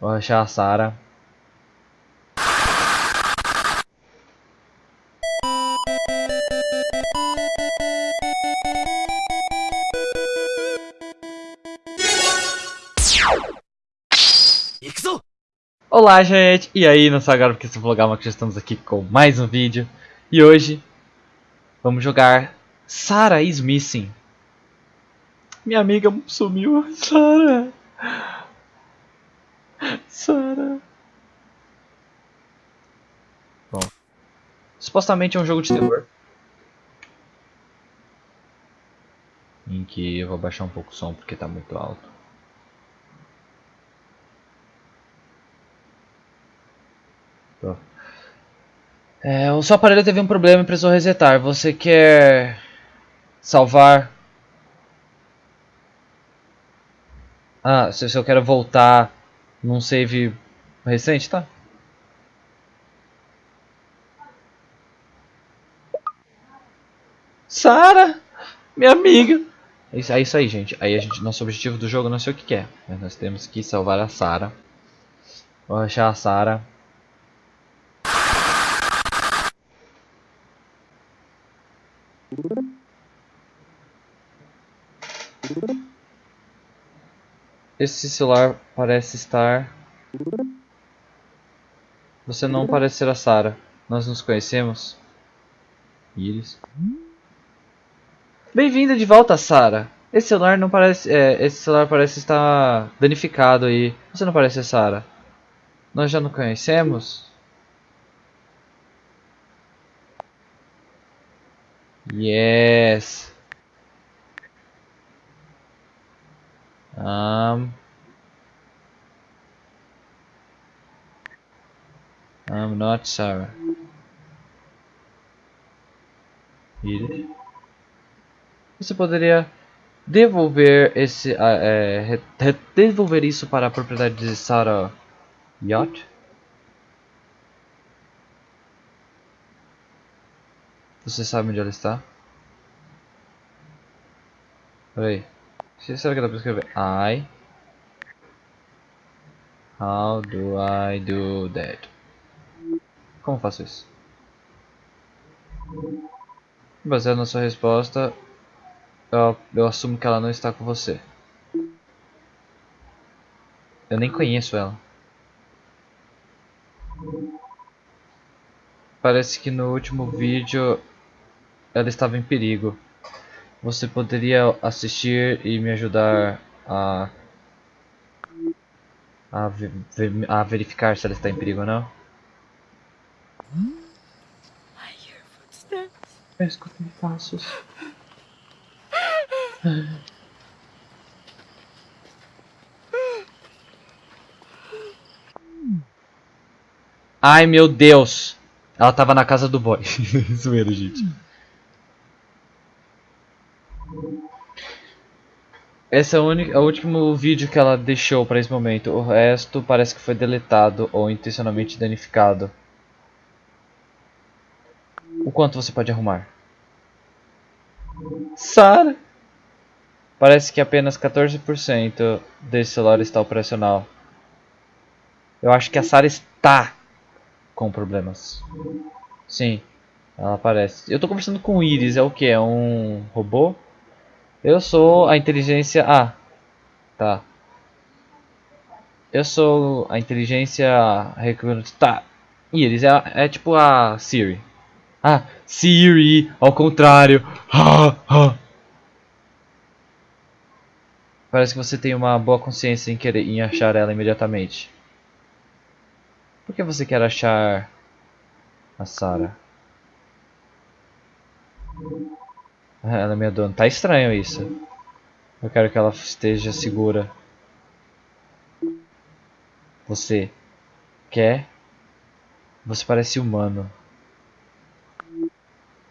Vou achar a Sarah. Olá gente, e aí não sou agora porque se vlogar, mas já estamos aqui com mais um vídeo. E hoje vamos jogar Sarah is Missing. Minha amiga sumiu, Sarah Sarah. Bom, supostamente é um jogo de terror. Em que eu vou baixar um pouco o som porque está muito alto. É, o seu aparelho teve um problema e precisou resetar. Você quer salvar? Ah, se eu quero voltar num save recente, tá? Sara, minha amiga. É isso, é isso aí, gente. Aí a gente, nosso objetivo do jogo não sei o que, é, nós temos que salvar a Sara. Vou achar a Sara. Esse celular parece estar... Você não parece ser a Sarah. Nós nos conhecemos? Iris. Bem-vinda de volta, Sarah. Esse celular não parece... É, esse celular parece estar danificado aí. Você não parece a Sarah. Nós já nos conhecemos? Yes. Um. I'm not Sarah. Você poderia devolver esse, uh, é, devolver isso para a propriedade de Sarah Yacht? Você sabe onde ela está? Peraí. Será que dá pra escrever? I. How do I do that? Como faço isso? Baseado na sua resposta, eu, eu assumo que ela não está com você. Eu nem conheço ela. Parece que no último vídeo ela estava em perigo. Você poderia assistir e me ajudar a a, a verificar se ela está em perigo ou não? Eu escutei passos. Ai meu Deus! Ela tava na casa do boy. Zoeira, gente. Esse é o, único, é o último vídeo que ela deixou para esse momento. O resto parece que foi deletado ou intencionalmente danificado. O quanto você pode arrumar? Sara! Parece que apenas 14% desse celular está operacional. Eu acho que a Sara está com problemas. Sim, ela aparece. Eu estou conversando com o Iris, é o que? É um robô? Eu sou a inteligência... Ah, tá. Eu sou a inteligência... Tá. Iris é, é tipo a Siri. Ah, Siri, ao contrário. Parece que você tem uma boa consciência em querer em achar ela imediatamente. Por que você quer achar a Sarah? Ela é minha dona. Tá estranho isso. Eu quero que ela esteja segura. Você quer? Você parece humano.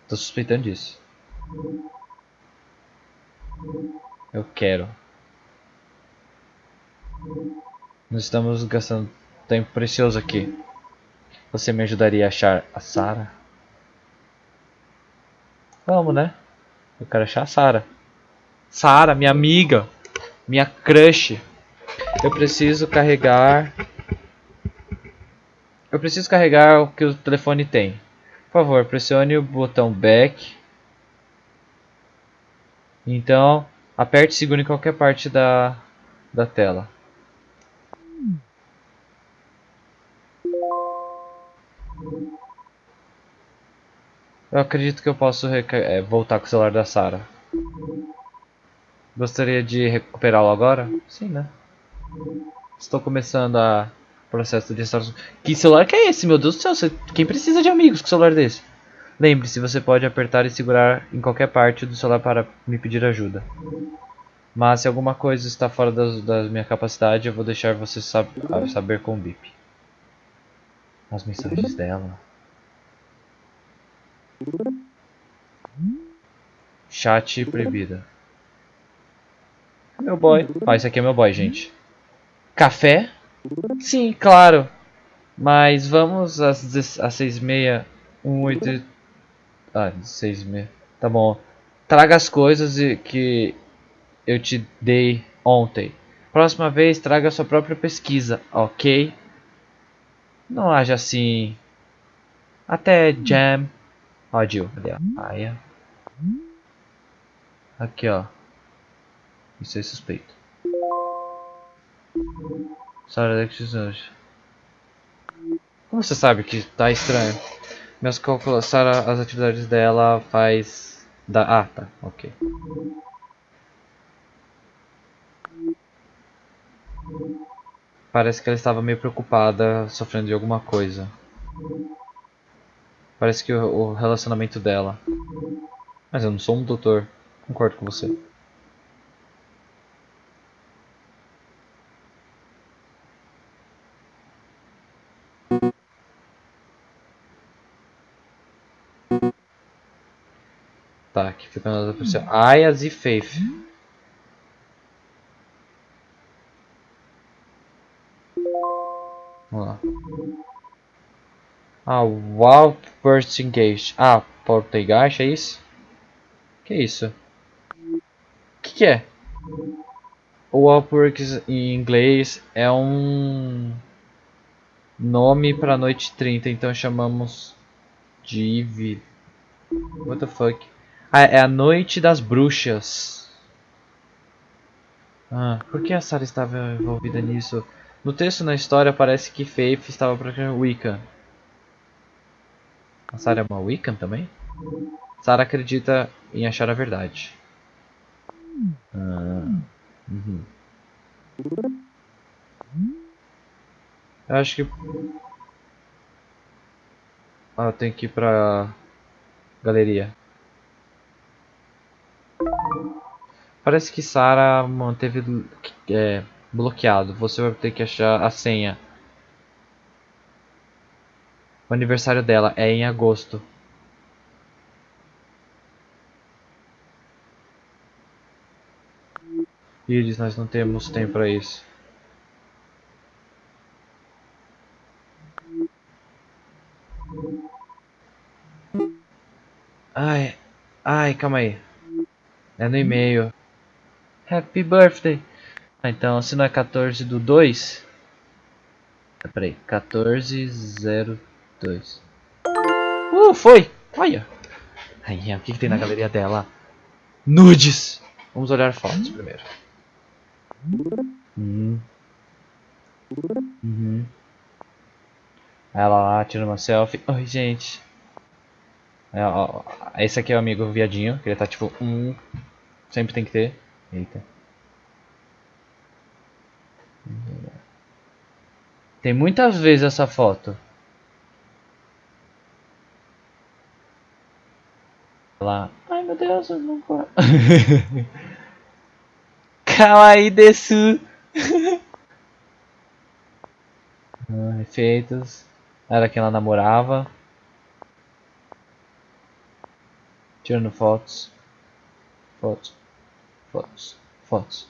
Tô suspeitando disso. Eu quero. Nós estamos gastando tempo precioso aqui. Você me ajudaria a achar a Sarah? Vamos, né? Eu quero achar a Sarah. Sarah, minha amiga. Minha crush. Eu preciso carregar Eu preciso carregar o que o telefone tem. Por favor, pressione o botão back. Então, aperte e segure em qualquer parte da, da tela. Eu acredito que eu posso é, voltar com o celular da Sarah. Gostaria de recuperá-lo agora? Sim, né? Estou começando a processo de restauração. Que celular que é esse, meu Deus do céu? Você... Quem precisa de amigos com celular desse? Lembre-se, você pode apertar e segurar em qualquer parte do celular para me pedir ajuda. Mas se alguma coisa está fora das, da minha capacidade, eu vou deixar você sab saber com o bip. As mensagens dela. Chat proibida. Meu boy. Ah, esse aqui é meu boy, gente. Café? Sim, claro. Mas vamos às, às seis e meia. Um, oito... Ah, seis e meia. Tá bom. Traga as coisas que eu te dei ontem. Próxima vez, traga a sua própria pesquisa, ok? Não haja assim. Até jam. Ó, Jill, cadê a? Aqui, ó. Isso é suspeito. Sarah Alexis hoje. Como você sabe que tá estranho? Meus cálculos, Sarah, as atividades dela faz... Da... Ah, tá, ok. Parece que ela estava meio preocupada, sofrendo de alguma coisa. Parece que o, relacionamento dela. Mas eu não sou um doutor. Concordo com você. Tá, aqui fica na outra pessoa. Ayas e Faith. Ah, Burst Engage. Ah, Portegaixa, é isso? Que é isso? Que, que é? O Upworks em inglês é um nome para noite 30, então chamamos de What the fuck? Ah, é a noite das bruxas. Ah, por que a Sarah estava envolvida nisso? No texto na história parece que Faith estava praticando Wiccan. A Sarah é uma Wiccan também? Sarah acredita em achar a verdade. Ah, uhum. Eu acho que... Ah, eu tenho que ir pra... Galeria. Parece que Sarah manteve é, bloqueado. Você vai ter que achar a senha. O aniversário dela é em agosto. Iris, nós não temos tempo para isso. Ai, ai, calma aí. É no e-mail. Happy birthday. Ah, então, se não é 14 do 2. Peraí, 1402. Uh, foi! Olha! Aí, o que, que tem na galeria dela? Nudes! Vamos olhar fotos primeiro. Uhum. Uhum. Ela lá tirando uma selfie. Oi, gente. Esse aqui é o amigo viadinho, que ele tá tipo, um. Sempre tem que ter. Eita. Tem muitas vezes essa foto. Lá. Ai meu Deus, eu não posso. Kawaii desu. ah, efeitos. Era quem ela namorava. Tirando fotos. Fotos. Fotos. Fotos.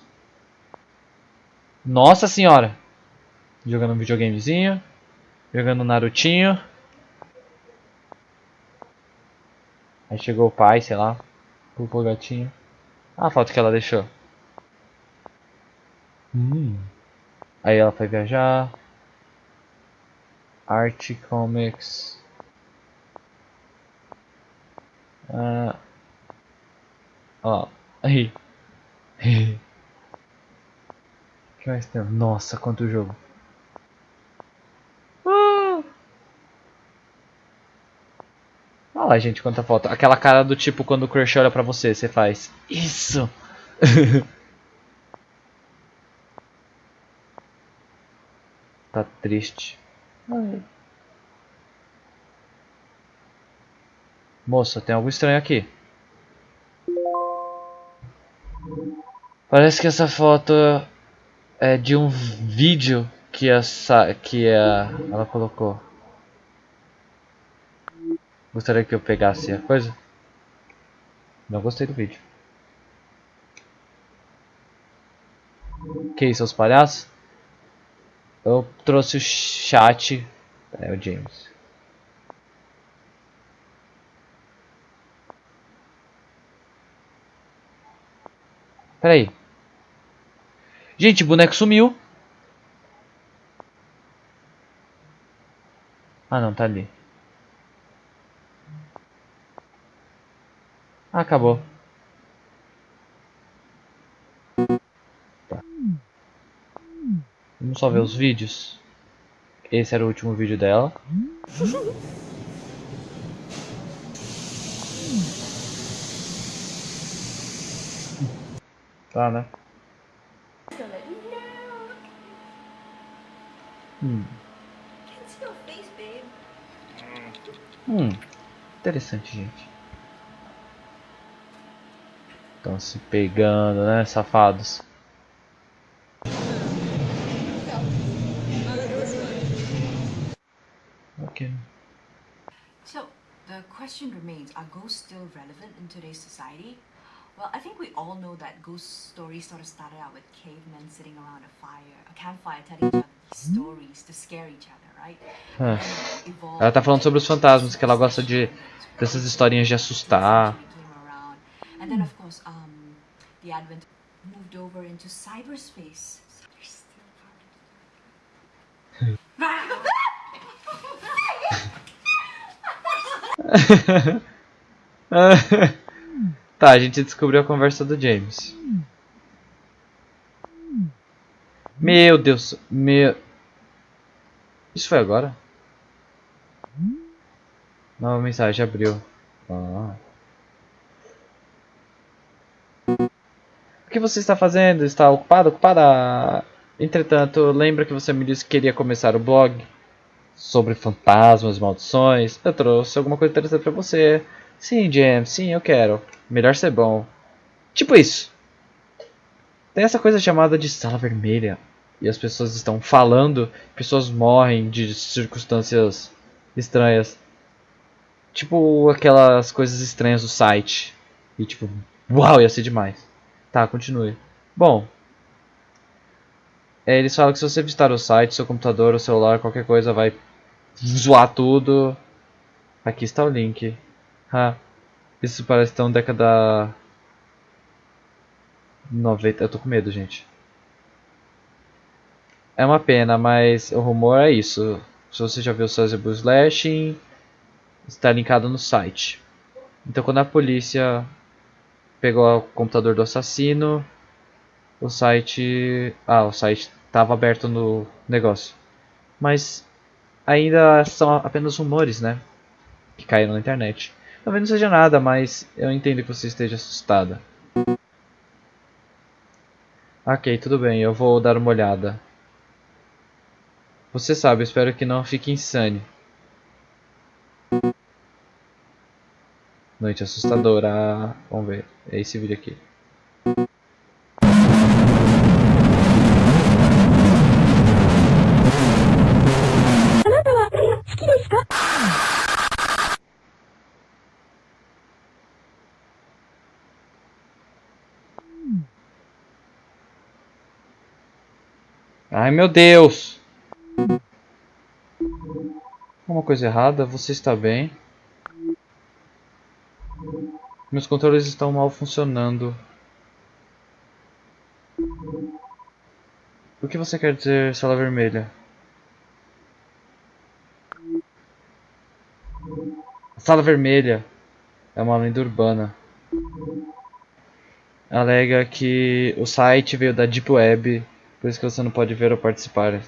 Nossa senhora! Jogando um videogamezinho. Jogando um Narutinho. Aí chegou o pai, sei lá. O gatinho. Ah, a foto que ela deixou. Hum. Aí ela foi viajar. Art Comics. Ah, ó, aí. que mais tem? Nossa, quanto jogo. Ah! Olha lá, gente, quanta foto. Aquela cara do tipo quando o crush olha pra você, você faz isso. tá triste. Ai. Moça, tem algo estranho aqui. Parece que essa foto é de um vídeo que essa que a, ela colocou. Gostaria que eu pegasse a coisa? Não gostei do vídeo. Que isso, os palhaços? Eu trouxe o chat. É o James. Pera aí. Gente, o boneco sumiu. Ah não, tá ali. Acabou. Tá. Vamos só ver os vídeos. Esse era o último vídeo dela. Tá, né? Hum. Hum. Interessante, gente. Estão se pegando, né, safados? Ok. So, the question remains are ghosts still relevant in today's society? Well, I think we all know that ghost stories sort of started out with cavemen sitting around a fire, a campfire, telling each other these stories to scare each other, right? Ah. Ela tá falando sobre os fantasmas, que ela gosta de dessas historinhas de assustar. And then, of course, um, the advent moved over into cyberspace. Tá, a gente descobriu a conversa do James. Meu Deus, meu. Isso foi agora? Nova mensagem abriu. Ah. O que você está fazendo? Está ocupado? Ocupada? Entretanto, lembra que você me disse que queria começar o blog sobre fantasmas, maldições. Eu trouxe alguma coisa interessante pra você. Sim, James, sim, eu quero. Melhor ser bom. Tipo isso. Tem essa coisa chamada de sala vermelha. E as pessoas estão falando, pessoas morrem de circunstâncias estranhas. Tipo aquelas coisas estranhas do site. E tipo, uau, ia ser demais. Tá, continue. Bom, é, eles falam que se você visitar o site, seu computador, o celular, qualquer coisa vai zoar tudo. Aqui está o link. Ah, isso parece tão década 90. Eu tô com medo, gente. É uma pena, mas o rumor é isso. Se você já viu o Sazebo Slashing, está linkado no site. Então quando a polícia pegou o computador do assassino, o site, ah, o site estava aberto no negócio. Mas ainda são apenas rumores, né? Que caíram na internet. Talvez não seja nada, mas eu entendo que você esteja assustada. Ok, tudo bem, eu vou dar uma olhada. Você sabe, espero que não fique insane. Noite assustadora. Vamos ver. É esse vídeo aqui. Ai meu Deus! Uma coisa errada, você está bem? Meus controles estão mal funcionando. O que você quer dizer, sala vermelha? A sala vermelha é uma lenda urbana. Alega que o site veio da Deep Web, por isso que você não pode ver ou participar.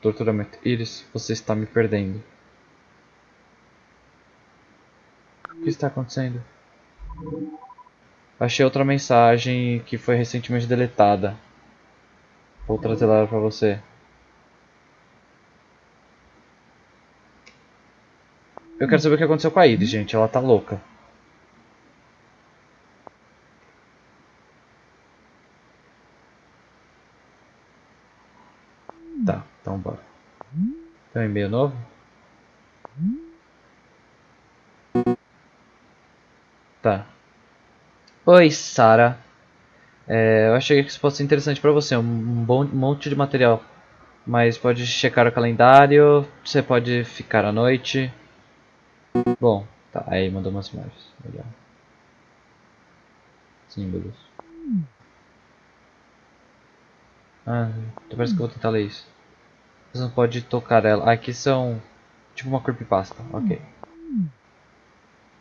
Torturamento. Iris, você está me perdendo. Que está acontecendo? Achei outra mensagem que foi recentemente deletada. Vou trazer ela para você. Eu quero saber o que aconteceu com a Iris, gente. Ela tá louca. Tá, então bora. Tem um e-mail novo? Tá. Oi, Sara. É, eu achei que isso fosse interessante pra você. Um, bom, monte de material. Mas pode checar o calendário. Você pode ficar à noite. Bom, tá. Aí mandou umas imagens. Legal. Símbolos. Ah, parece que eu vou tentar ler isso. Você não pode tocar ela. Aqui são tipo uma creepypasta. Ok.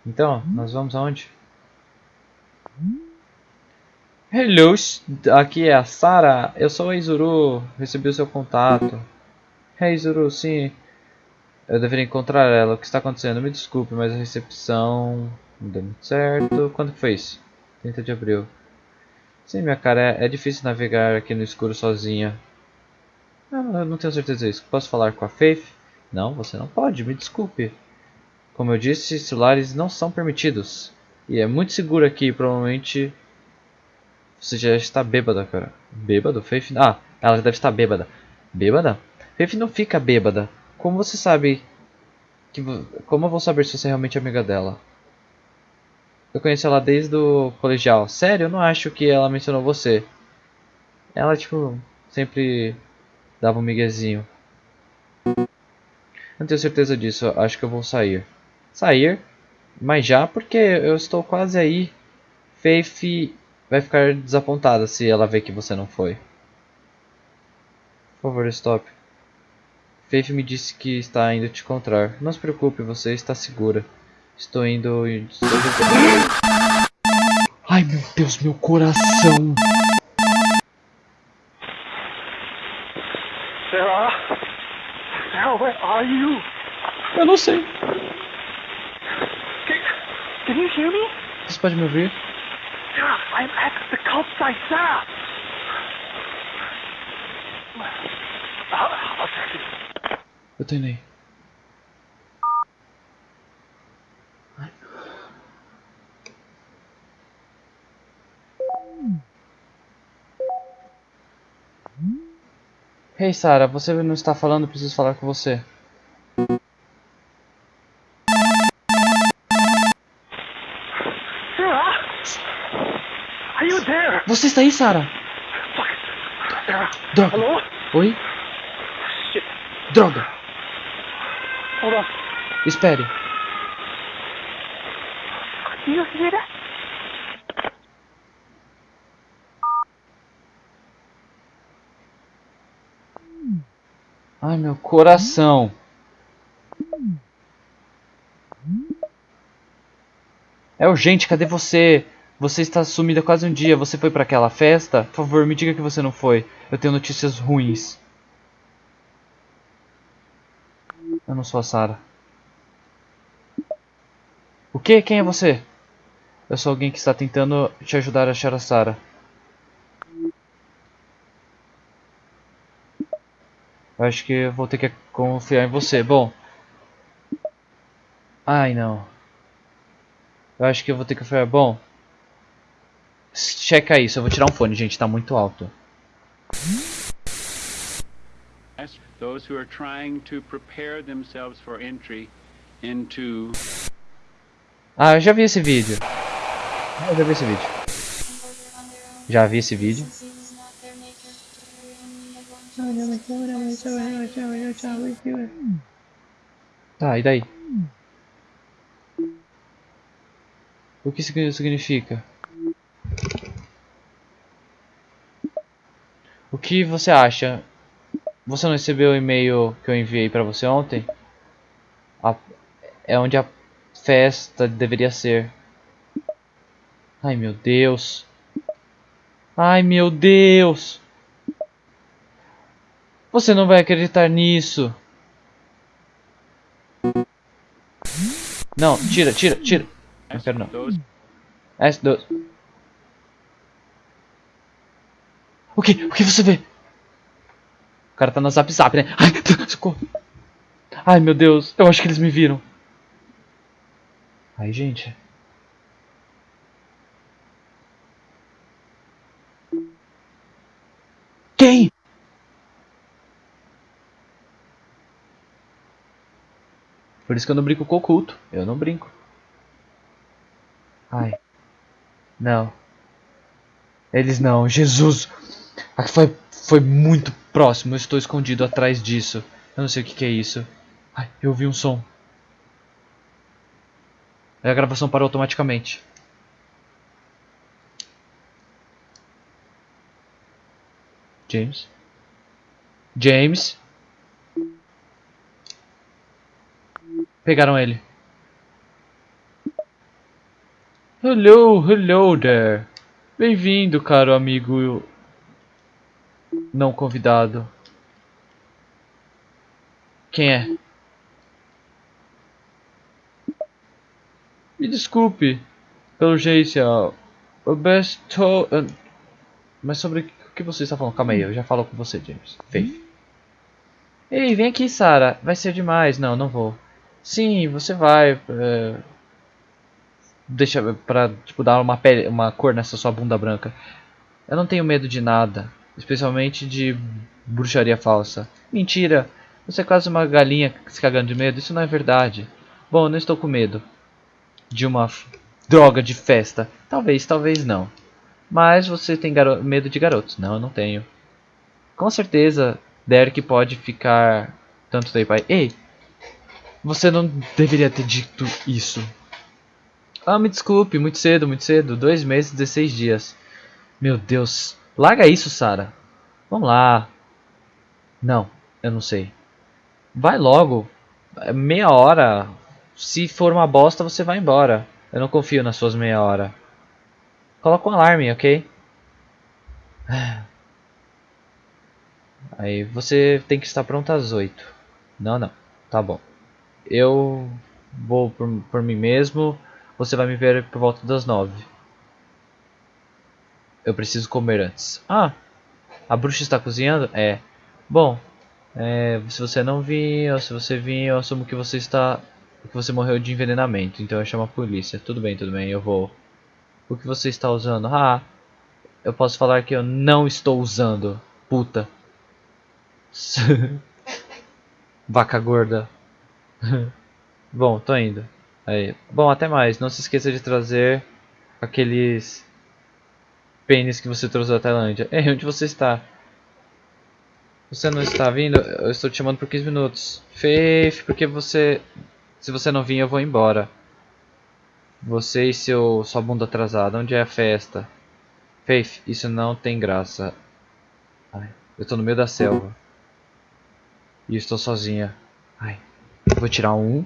Então, nós vamos aonde? Hello, aqui é a Sara. Eu sou a Izuru. Recebi o seu contato. Hey Izuru, sim. Eu deveria encontrar ela. O que está acontecendo? Me desculpe, mas a recepção não deu muito certo. Quando foi isso? 30 de abril. Sim, minha cara, é, é difícil navegar aqui no escuro sozinha. Ah, eu não tenho certeza disso. Posso falar com a Faith? Não, você não pode, me desculpe. Como eu disse, celulares não são permitidos. E é muito seguro aqui, provavelmente... Você já está bêbada, cara. Bêbado? Faith? Ah, ela deve estar bêbada. Bêbada? Faith não fica bêbada. Como você sabe... Que... Como eu vou saber se você é realmente amiga dela? Eu conheço ela desde o colegial. Sério, eu não acho que ela mencionou você. Ela, tipo, sempre dava um miguezinho. Não tenho certeza disso, acho que eu vou sair. Sair? Mas já, porque eu estou quase aí. Faith vai ficar desapontada se ela ver que você não foi. Por favor, stop. Faith me disse que está indo te encontrar. Não se preocupe, você está segura. Estou indo... Ai, meu Deus, meu coração. Sarah? Sarah, where are you? Eu não sei. Can, you hear me? Você pode me ouvir? Sarah, I'm at the cult text you. Eu tô indo aí. Hey Sara, você não está falando, preciso falar com você. Você está aí. Sarah? Droga. Hello? Oi? Shit. Droga. Hold on. Espere. Do you hear that? Ai, meu coração. É urgente, cadê você? Você está sumida quase um dia. Você foi para aquela festa? Por favor, me diga que você não foi. Eu tenho notícias ruins. Eu não sou a Sarah. O que? Quem é você? Eu sou alguém que está tentando te ajudar a achar a Sarah. Eu acho que eu vou ter que confiar em você. Bom. Ai, não. Eu acho que eu vou ter que confiar. Bom. Checa isso. Eu vou tirar um fone, gente. Tá muito alto. those who are trying to prepare themselves for entry into Ah, eu já vi esse vídeo. Eu já vi esse vídeo. Já vi esse vídeo. Tá, e daí? O que isso significa? O que você acha? Você não recebeu o e-mail que eu enviei pra você ontem? A- é onde a festa deveria ser. Ai meu Deus. Ai meu Deus. Você não vai acreditar nisso. Não, tira, tira, tira. Não quero não. Those S2. O que? O que você vê? O cara tá no zap zap, né? Ai, socorro. Ai, meu Deus. Eu acho que eles me viram. Ai, gente. Quem? Por isso que eu não brinco com o oculto. Eu não brinco. Ai. Não. Eles não. Jesus. Foi, foi muito próximo. Eu estou escondido atrás disso. Eu não sei o que, que é isso. Ai, eu ouvi um som. A gravação parou automaticamente. James? James? Pegaram ele. Hello, hello there. Bem-vindo, caro amigo não convidado. Quem é? Me desculpe, pelo jeito, o best to... ah, Mas sobre o que você está falando? Calma aí, eu já falo com você, James. Faith. Ei, vem aqui, Sarah. Vai ser demais. Não, não vou. Sim, você vai. é, Deixa pra, tipo, dar uma, pele, uma cor nessa sua bunda branca. Eu não tenho medo de nada. Especialmente de bruxaria falsa. Mentira. Você é quase uma galinha se cagando de medo. Isso não é verdade. Bom, eu não estou com medo. De uma droga de festa. Talvez, talvez não. Mas você tem medo de garotos. Não, eu não tenho. Com certeza, Derek pode ficar tanto tempo aí. Ei! Você não deveria ter dito isso. Ah, me desculpe, muito cedo, muito cedo. Dois meses, 16 dias. Meu Deus. Larga isso, Sara. Vamos lá. Não, eu não sei. Vai logo. É Meia hora. Se for uma bosta, você vai embora. Eu não confio nas suas meia hora. Coloca um alarme, ok? Aí você tem que estar pronto às 8. Não, não. Tá bom. Eu vou por, por mim mesmo. Você vai me ver por volta das 9. Eu preciso comer antes. Ah, a bruxa está cozinhando? É. Bom, é, se você não vir, ou se você vir, eu assumo que você está. que você morreu de envenenamento. Então eu chamo a polícia. Tudo bem, tudo bem, eu vou. O que você está usando? Ah, eu posso falar que eu não estou usando. Puta. Vaca gorda. Bom, tô indo. Aí. Bom, até mais. Não se esqueça de trazer aqueles pênis que você trouxe da Tailândia. Ei, onde você está? Você não está vindo? Eu estou te chamando por 15 minutos. Faith, porque você... Se você não vir, eu vou embora. Você e seu sua bunda atrasada. Onde é a festa? Faith, isso não tem graça. Ai, eu estou no meio da selva. E estou sozinha. Ai, vou tirar um.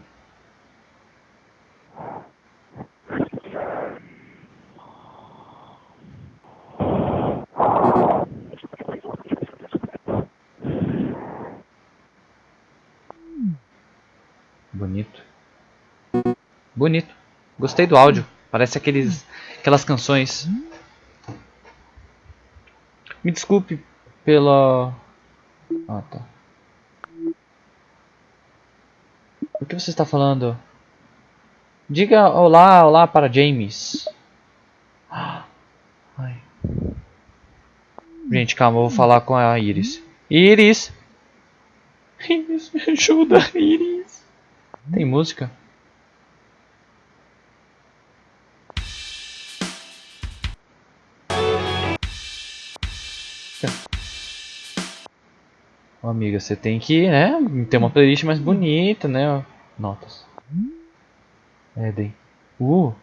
Bonito. Bonito. Gostei do áudio. Parece aqueles, aquelas canções. Me desculpe pela. Ah, tá. O que você está falando? Diga olá, olá para James. Ai. Gente, calma, eu vou falar com a Iris. Iris! Iris, me ajuda, Iris. Tem música? Amiga, você tem que, né, ter uma playlist mais bonita, né? Notas. Eden. Uh.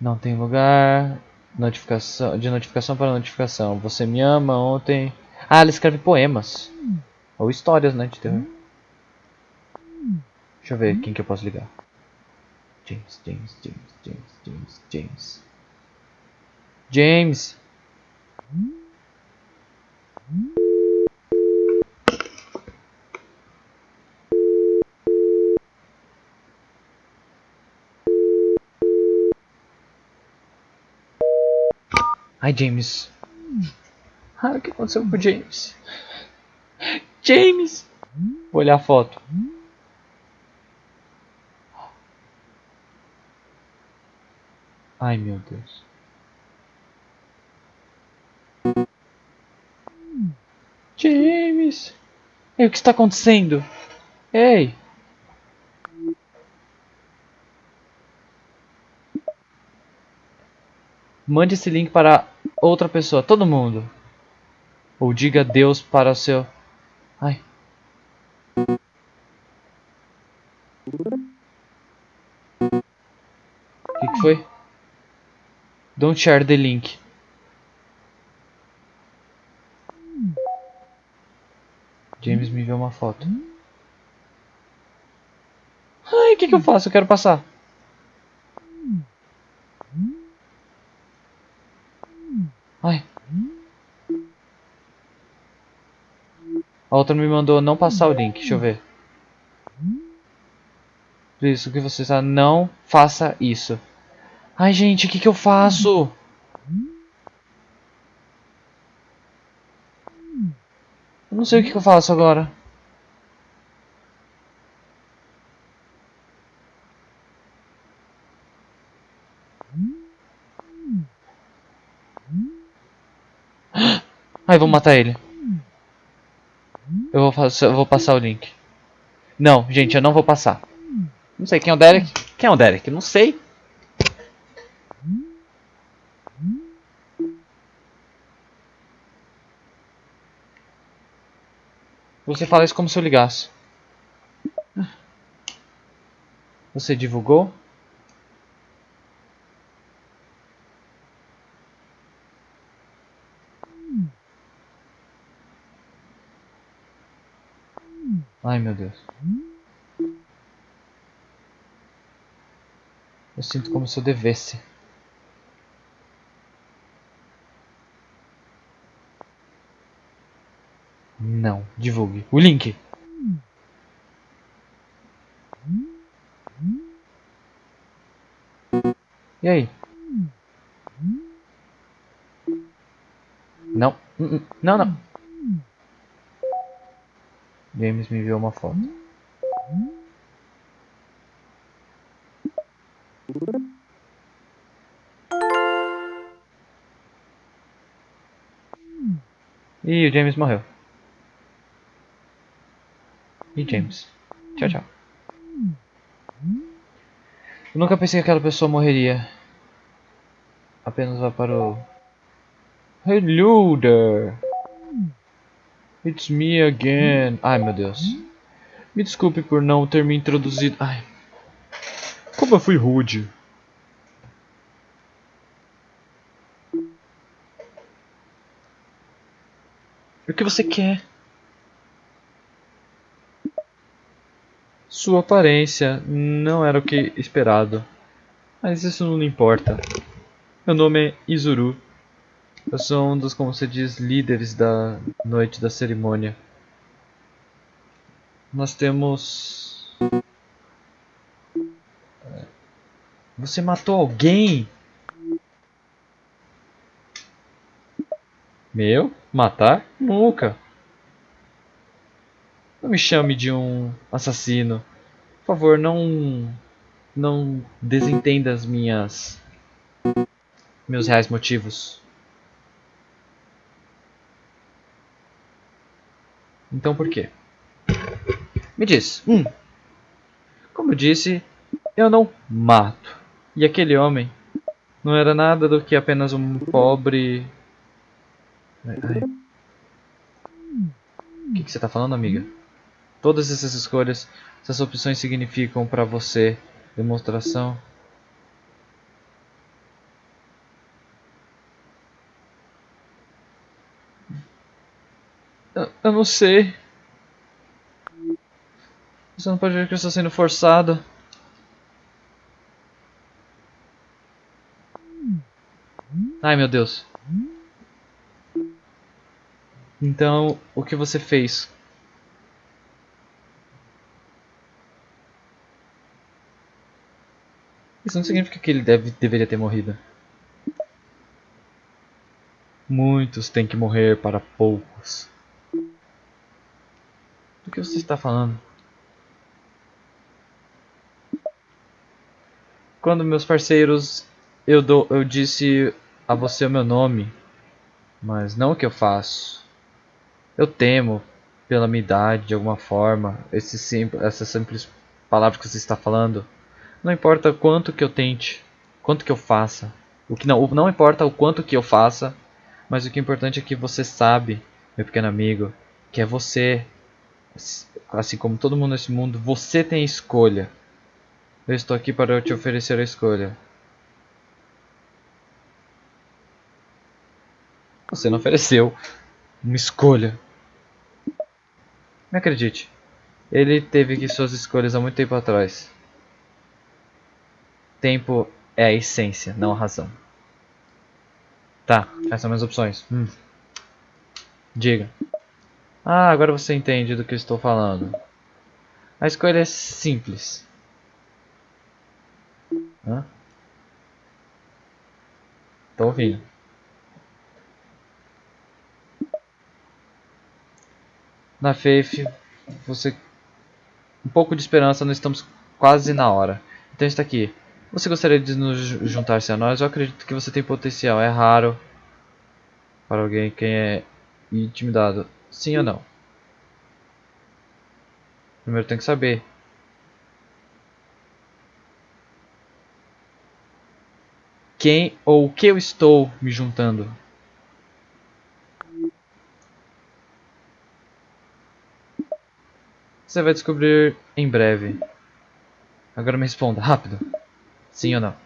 Não tem lugar. Notificação, de notificação para notificação. Você me ama ontem. Ah, ela escreve poemas. Ou histórias, né, de terror. Deixa eu ver quem que eu posso ligar. James, James, James, James, James, James. James. Ai, James. Ah, o que aconteceu com o James? James! Vou olhar a foto. Ai, meu Deus. James! Ei, o que está acontecendo? Ei! Mande esse link para outra pessoa, todo mundo. Ou diga Deus para o seu. Ai. O que, que foi? Don't share the link. James me enviou uma foto. Ai, o que, que eu faço? Eu quero passar. Ai. A outra me mandou não passar o link. Deixa eu ver. Isso que você está. Não faça isso. Ai, gente, o que, que eu faço? Eu não sei o que, que eu faço agora. Ai, vou matar ele. Eu vou, fazer, eu vou passar o link. Não, gente, eu não vou passar. Não sei quem é o Derek. Quem é o Derek? Não sei. Você fala isso como se eu ligasse. Você divulgou? Ai meu Deus. Eu sinto como se eu devesse. Não, divulgue. O link. E aí? Não. Não, não. James me enviou uma foto. E o James morreu. E James. Tchau, tchau. Eu nunca pensei que aquela pessoa morreria. Apenas vá para o... Hello there. It's me again. Ai, meu Deus. Me desculpe por não ter me introduzido. Ai. Como eu fui rude. O que você quer? Sua aparência não era o que esperado. Mas isso não importa. Meu nome é Izuru. Eu sou um dos, como se diz, líderes da noite da cerimônia. Nós temos... É, você matou alguém? Meu? Matar? Nunca. Não me chame de um assassino. Por favor, não... Não desentenda as minhas... Meus reais motivos. Então por quê? Me diz. Hum. Como eu disse, eu não mato. E aquele homem não era nada do que apenas um pobre. Ai. O que, que você está falando, amiga? Todas essas escolhas, essas opções significam para você demonstração. Eu, eu não sei. Você não pode ver que eu estou sendo forçado. Ai meu Deus. Então, o que você fez? Isso não significa que ele deve, deveria ter morrido. Muitos têm que morrer para poucos. Do que você está falando? Quando meus parceiros eu, eu disse a você o meu nome, mas não o que eu faço. Eu temo pela minha idade de alguma forma, esse essa simples palavra que você está falando. Não importa quanto que eu tente, quanto que eu faça. O que não, não importa o quanto que eu faça, mas o que é importante é que você sabe, meu pequeno amigo, que é você, assim como todo mundo nesse mundo, você tem escolha. Eu estou aqui para te oferecer a escolha. Você não ofereceu uma escolha. Me acredite, ele teve que suas escolhas há muito tempo atrás. Tempo é a essência, não a razão. Tá, essas são minhas opções. Hum. Diga. Ah, agora você entende do que eu estou falando. A escolha é simples. Hã? Tô ouvindo. Na Faith, você... Um pouco de esperança, nós estamos quase na hora. Então está aqui. Você gostaria de nos juntar-se a nós? Eu acredito que você tem potencial. É raro para alguém quem é intimidado. Sim ou não? Primeiro tem que saber. Quem ou o que eu estou me juntando? Você vai descobrir em breve. Agora me responda, rápido. Sim ou não?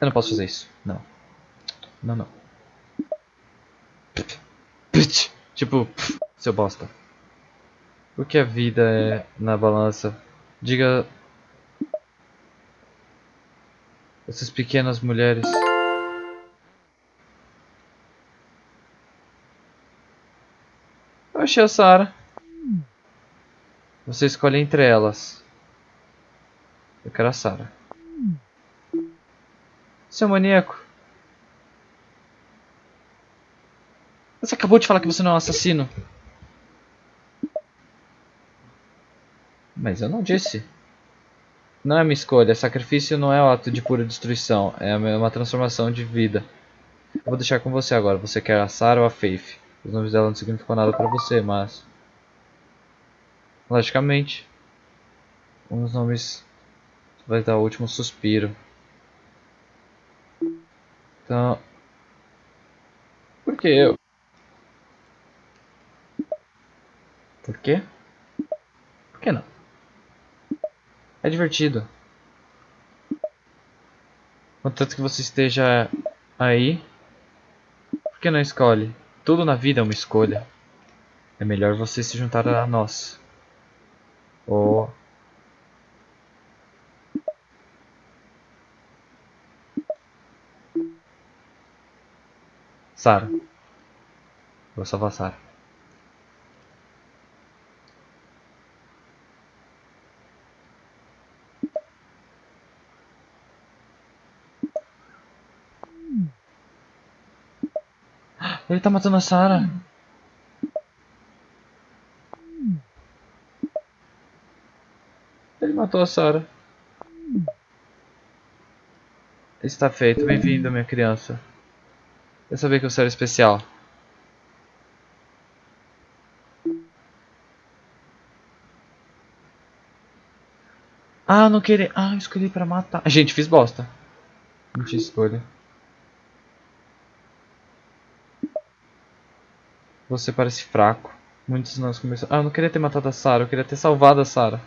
Eu não posso fazer isso. Não. Não, não. Tipo, seu bosta. O que a vida é na balança? Diga. Essas pequenas mulheres. Eu achei a Sarah. Você escolhe entre elas. Eu quero a Sarah. Seu maníaco. Você acabou de falar que você não é um assassino. Mas eu não disse. Não é minha escolha. Sacrifício não é um ato de pura destruição. É uma transformação de vida. Eu vou deixar com você agora. Você quer a Sarah ou a Faith? Os nomes dela não significam nada pra você, mas... Logicamente, um dos nomes vai dar o último suspiro. Então, por que eu? Por quê? Por que não? É divertido. Contanto que você esteja aí, por que não escolhe? Tudo na vida é uma escolha. É melhor você se juntar a nós. Ou Sara. Vou salvar Sara. Ele tá matando a Sara. Ele matou a Sara. Está feito. Bem-vindo, minha criança. Eu sabia que você era especial. Ah, não queria. Ah, escolhi pra matar. Gente, fiz bosta. Não tinha escolha. Você parece fraco. Muitos de nós começam. Ah, eu não queria ter matado a Sarah, eu queria ter salvado a Sarah.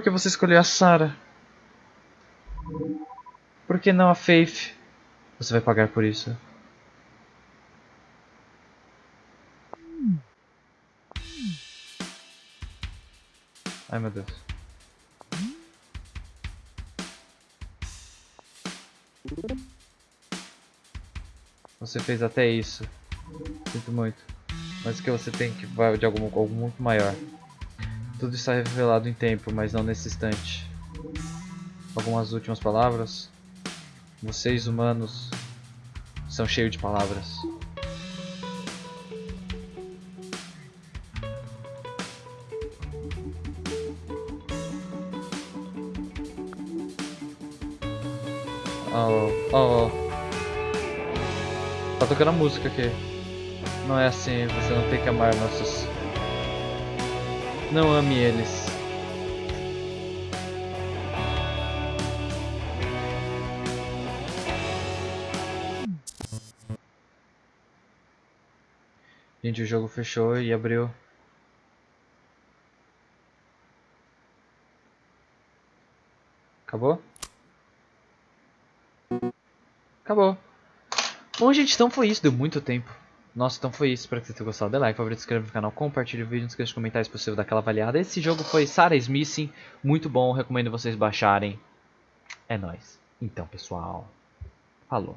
Por que você escolheu a Sarah? Por que não a Faith? Você vai pagar por isso. Ai meu Deus. Você fez até isso. Sinto muito. Mas que você tem que vai de algum, algo muito maior. Tudo está revelado em tempo, mas não nesse instante. Algumas últimas palavras? Vocês humanos são cheios de palavras. Oh, oh, oh. Tá tocando a música aqui. Não é assim, você não tem que amar nossos. Não ame eles. Gente, o jogo fechou e abriu. Acabou? Acabou. Bom, gente, então foi isso. Deu muito tempo. Nossa, então foi isso. Espero que vocês tenham gostado. Dê like, favorito, se inscreva no canal, compartilhe o vídeo, não esqueça de comentar se possível, daquela avaliada. Esse jogo foi Sarah Smithing. Muito bom, recomendo vocês baixarem. É nóis. Então, pessoal. Falou.